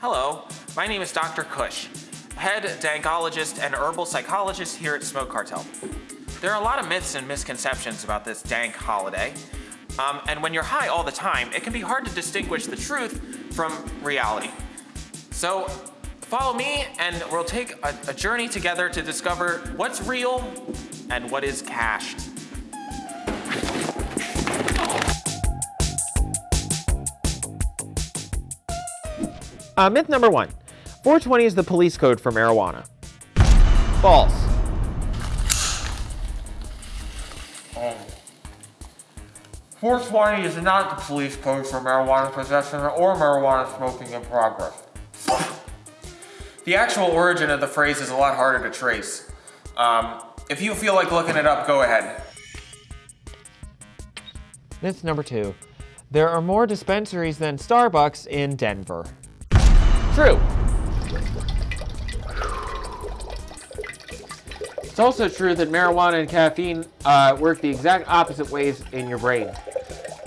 Hello, my name is Dr. Kush, head dankologist and herbal psychologist here at Smoke Cartel. There are a lot of myths and misconceptions about this dank holiday, um, and when you're high all the time, it can be hard to distinguish the truth from reality. So follow me and we'll take a, a journey together to discover what's real and what is cached. Uh, myth number one, 420 is the police code for marijuana. False. Um, 420 is not the police code for marijuana possession or marijuana smoking in progress. The actual origin of the phrase is a lot harder to trace. Um, if you feel like looking it up, go ahead. Myth number two, there are more dispensaries than Starbucks in Denver. True. It's also true that marijuana and caffeine uh, work the exact opposite ways in your brain.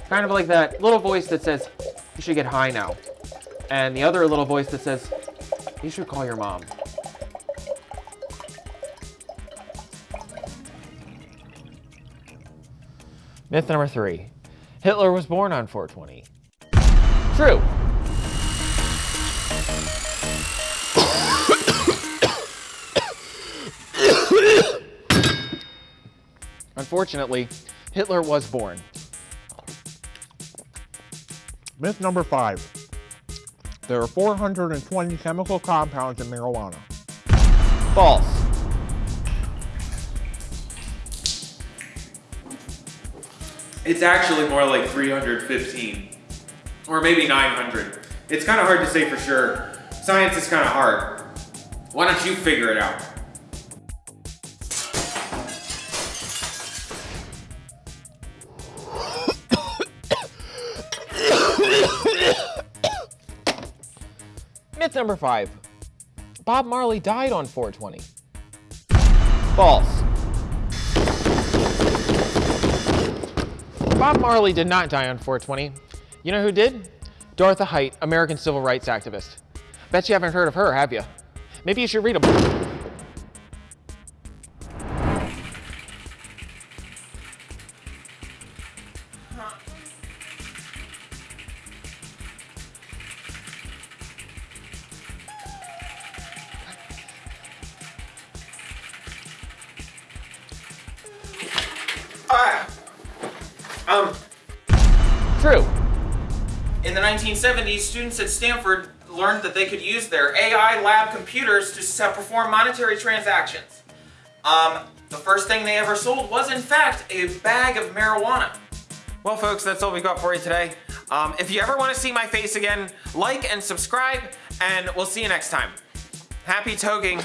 Kind of like that little voice that says, you should get high now. And the other little voice that says, you should call your mom. Myth number three. Hitler was born on 420. True. Unfortunately, Hitler was born. Myth number five. There are 420 chemical compounds in marijuana. False. It's actually more like 315. Or maybe 900. It's kind of hard to say for sure. Science is kind of hard. Why don't you figure it out? Myth number five. Bob Marley died on 420. False. Bob Marley did not die on 420. You know who did? Dorothy Height, American civil rights activist. Bet you haven't heard of her, have you? Maybe you should read a Um, True. in the 1970s, students at Stanford learned that they could use their AI lab computers to perform monetary transactions. Um, the first thing they ever sold was, in fact, a bag of marijuana. Well, folks, that's all we've got for you today. Um, if you ever want to see my face again, like and subscribe, and we'll see you next time. Happy toking.